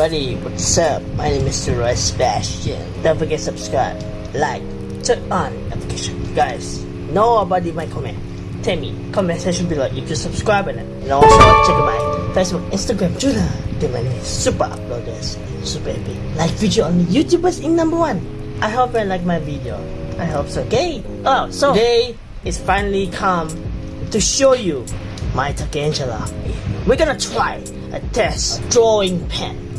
everybody, what's up? My name is Roy Sebastian. Don't forget to subscribe, like, turn on notification. Guys, nobody might comment. Tell me, comment section below if you subscribe. And also check my Facebook, Instagram, Twitter. The many super uploaders, super epic. Like video on YouTubers in number one. I hope you like my video. I hope so. Okay. Oh, so today is finally come to show you my Talking Angela. We're gonna try a test drawing pen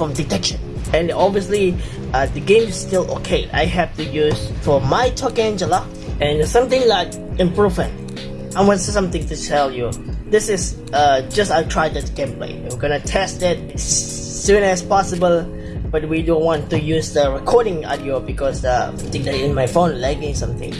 from detection. And obviously, uh, the game is still okay. I have to use for my Talking Angela and something like improvement. I want something to tell you. This is uh, just I tried the gameplay. We're gonna test it as soon as possible but we don't want to use the recording audio because uh, that in my phone lagging something.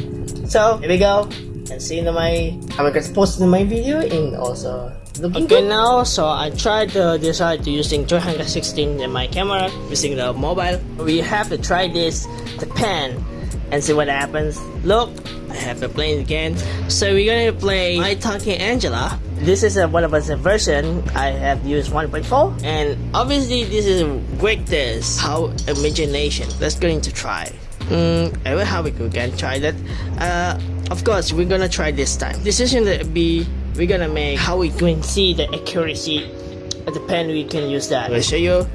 So here we go and see in my I'm gonna post in my video and also okay now so I tried to decide to using 316 in my camera using the mobile. We have to try this the pen and see what happens. Look I have to play it again. So we're gonna play My Talking Angela. This is a, one of us version. I have used 1.4 and obviously this is great this how imagination. Let's go into try. Mm, I will how we can try that. Uh, of course we're gonna try this time. This is gonna be we're gonna make how we can see the accuracy of the pen we can use that I'll show you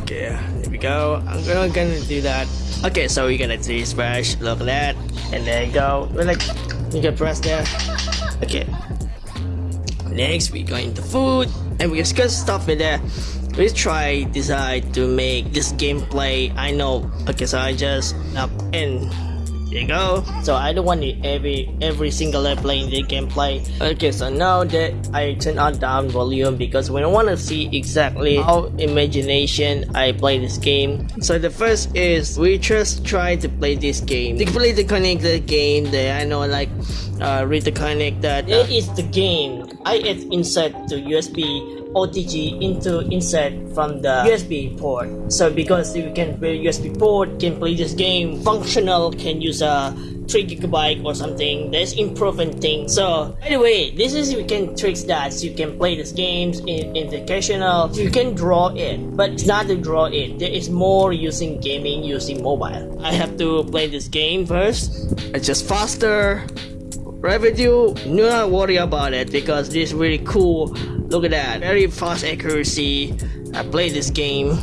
okay here we go I'm gonna, gonna do that okay so we're gonna do this brush look at that and there you go we're like you can press there Okay. Next, we're going to food, and we just got stuff in there. We try decide to make this gameplay. I know. Okay, so I just up in there you go. So I don't want it every every single playing the gameplay. Okay, so now that I turn on down volume because we don't want to see exactly how imagination I play this game. So the first is we just try to play this game. To play the connect the game that I know like uh, read the connect that uh, it is the game. I add insert to USB OTG into insert from the USB port. So because you can play USB port, can play this game functional, can use a 3 gigabyte or something. There's improvement thing. So anyway, this is you can tricks that you can play these games in, in the. You can draw it, but it's not to draw it. There is more using gaming using mobile. I have to play this game first. It's just faster. Revenue, do not worry about it because this is really cool Look at that, very fast accuracy. I played this game.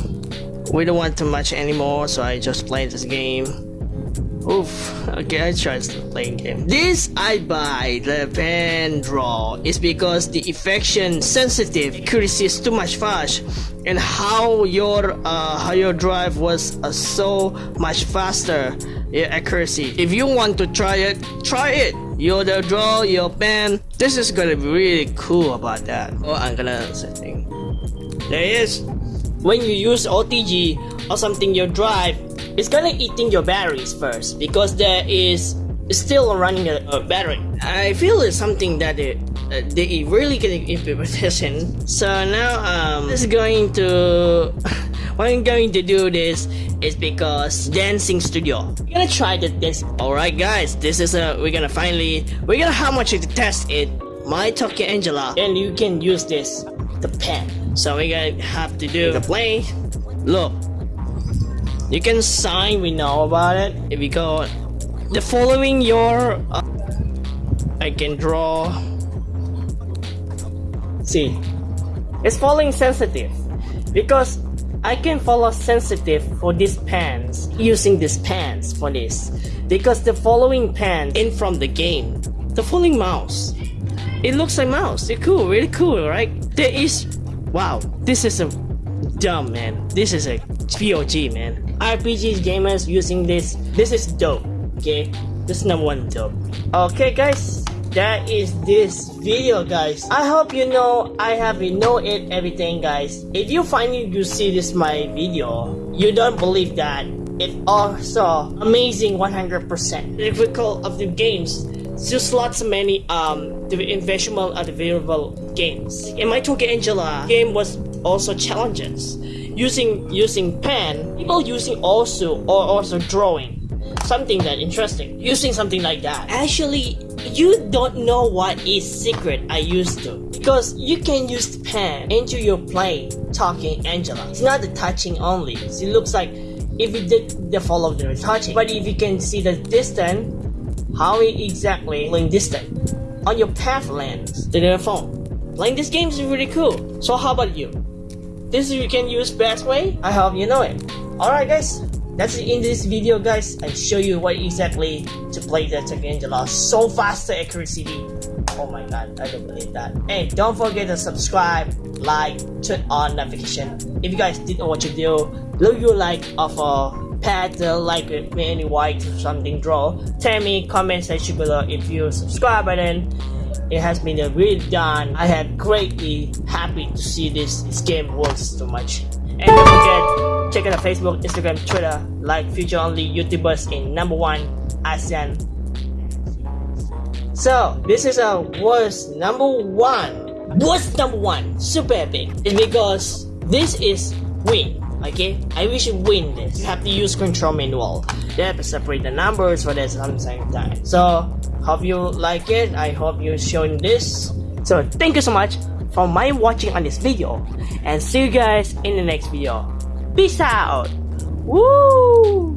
We don't want too much anymore, so I just played this game. Oof, okay, I tried playing game. This I buy the pen draw is because the affection sensitive accuracy is too much fast and how your uh, how your drive was uh, so much faster yeah, accuracy. If you want to try it, try it your the draw, your pen. This is gonna be really cool about that. Oh, I'm gonna setting. There it is. When you use OTG or something your drive, it's gonna eating your batteries first because there is still running a, a battery. I feel it's something that it, uh, they really get implementation. So now um, this is going to why I'm going to do this is because dancing studio. We're gonna try the dance. Alright guys, this is a we're gonna finally we're gonna how much to test it. My Tokyo Angela. And you can use this the pen. So we're gonna have to do the play. Look. You can sign, we know about it. If we go the following your uh, I can draw see it's falling sensitive because I can follow sensitive for these pants using these pants for this. Because the following pen in from the game the following mouse it looks like mouse. It's cool really cool right? There is wow this is a dumb man. This is a POG man. RPG gamers using this. This is dope okay? This is number one dope. Okay guys that is this video guys. I hope you know i have you know it everything guys. If you finally you see this my video you don't believe that. It also amazing 100% difficult of the games just lots of many um the investable and available games. In my Tokyo Angela game was also challenges. Using using pen people using also or also drawing. Something that interesting. Using something like that. Actually you don't know what is secret I used to because you can use the pen into your plane talking Angela. It's not the touching only. It looks like if you did the follow the touching. But if you can see the distance, how exactly playing distance on your path lens to the phone. Playing this game is really cool. So how about you? This you can use best way? I hope you know it. Alright guys, that's it in this video guys. I show you what exactly to play the Talking Angela so faster accuracy. Oh my god, I don't believe that. And don't forget to subscribe, like, turn on notification. If you guys didn't watch the video, leave your like of a uh, like me any white or something draw. Tell me comment section below if you subscribe button. It has been a really done. I am greatly happy to see this, this game works so much. And don't forget, check out Facebook, Instagram, Twitter, like future only YouTubers in number one ASEAN so this is a worst number one. Worst number one, super epic. It's because this is win. Okay, I wish you win this. You have to use control manual. You have to separate the numbers for this at the same time. So hope you like it. I hope you're showing this. So thank you so much for my watching on this video and see you guys in the next video. Peace out. Woo!